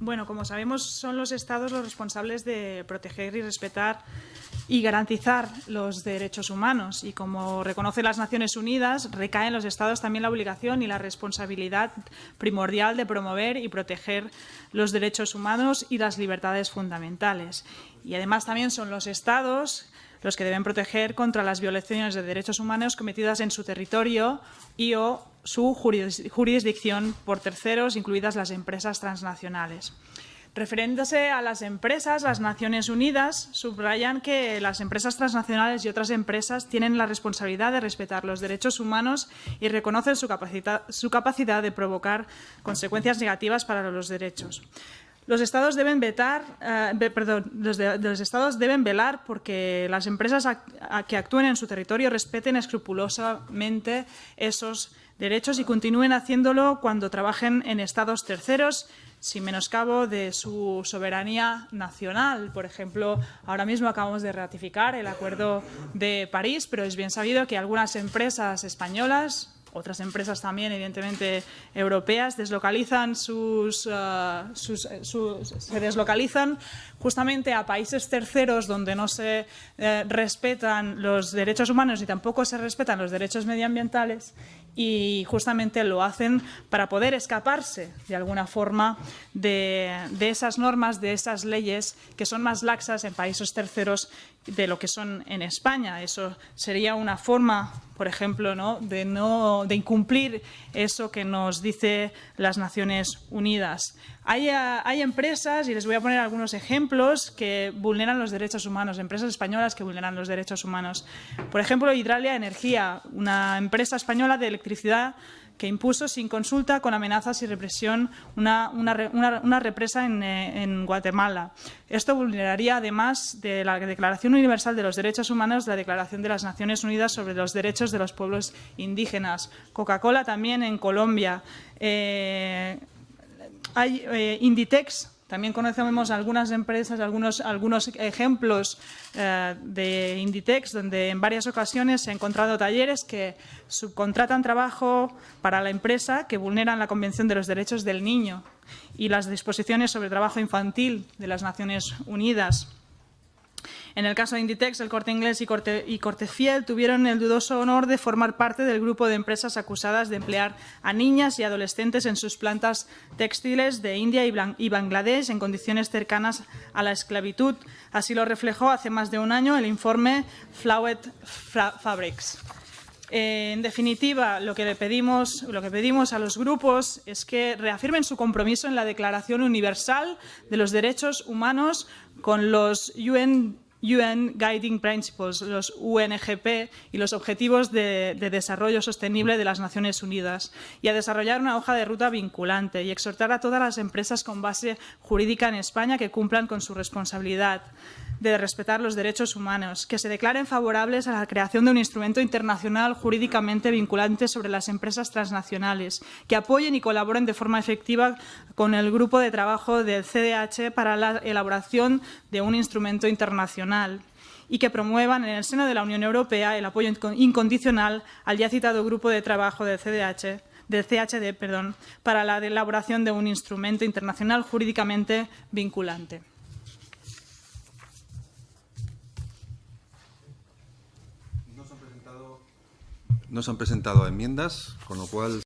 Bueno, como sabemos, son los Estados los responsables de proteger y respetar y garantizar los derechos humanos. Y como reconoce las Naciones Unidas, recae en los Estados también la obligación y la responsabilidad primordial de promover y proteger los derechos humanos y las libertades fundamentales. Y además también son los Estados los que deben proteger contra las violaciones de derechos humanos cometidas en su territorio y o su jurisdicción por terceros, incluidas las empresas transnacionales. Referiéndose a las empresas, las Naciones Unidas subrayan que las empresas transnacionales y otras empresas tienen la responsabilidad de respetar los derechos humanos y reconocen su capacidad, su capacidad de provocar consecuencias negativas para los derechos. Los estados deben vetar, eh, perdón, los, estados deben velar porque las empresas que actúen en su territorio respeten escrupulosamente esos derechos y continúen haciéndolo cuando trabajen en estados terceros sin menoscabo de su soberanía nacional. Por ejemplo, ahora mismo acabamos de ratificar el Acuerdo de París, pero es bien sabido que algunas empresas españolas, otras empresas también, evidentemente, europeas, deslocalizan sus, uh, sus, se deslocalizan justamente a países terceros donde no se eh, respetan los derechos humanos y tampoco se respetan los derechos medioambientales y justamente lo hacen para poder escaparse de alguna forma de, de esas normas, de esas leyes que son más laxas en países terceros de lo que son en España. Eso sería una forma, por ejemplo, ¿no? De, no, de incumplir eso que nos dice las Naciones Unidas. Hay, hay, empresas, y les voy a poner algunos ejemplos, que vulneran los derechos humanos, empresas españolas que vulneran los derechos humanos. Por ejemplo, Hidralia Energía, una empresa española de electricidad que impuso sin consulta, con amenazas y represión, una, una, represa en, eh, en, Guatemala. Esto vulneraría, además de la Declaración Universal de los Derechos Humanos, la Declaración de las Naciones Unidas sobre los Derechos de los Pueblos Indígenas. Coca-Cola también en Colombia. Eh, hay eh, Inditex, también conocemos algunas empresas, algunos, algunos ejemplos eh, de Inditex, donde en varias ocasiones se han encontrado talleres que subcontratan trabajo para la empresa que vulneran la Convención de los Derechos del Niño y las disposiciones sobre trabajo infantil de las Naciones Unidas. En el caso de Inditex, el Corte Inglés y Corte, y Cortefiel tuvieron el dudoso honor de formar parte del grupo de empresas acusadas de emplear a niñas y adolescentes en sus plantas textiles de India y Bangladesh en condiciones cercanas a la esclavitud. Así lo reflejó hace más de un año el informe Flowet Fabrics. Eh, en definitiva, lo que, le pedimos, lo que pedimos a los grupos es que reafirmen su compromiso en la Declaración Universal de los Derechos Humanos con los UN UN Guiding Principles, los UNGP y los Objetivos de, de, Desarrollo Sostenible de las Naciones Unidas y a desarrollar una hoja de ruta vinculante y exhortar a todas las empresas con base jurídica en España que cumplan con su responsabilidad de respetar los derechos humanos, que se declaren favorables a la creación de un instrumento internacional jurídicamente vinculante sobre las empresas transnacionales, que apoyen y colaboren de forma efectiva con el grupo de trabajo del CDH para la elaboración de un instrumento internacional y que promuevan en el seno de la Unión Europea el apoyo incondicional al ya citado grupo de trabajo del CDH del CHD perdón, para la elaboración de un instrumento internacional jurídicamente vinculante. No se han presentado enmiendas, con lo cual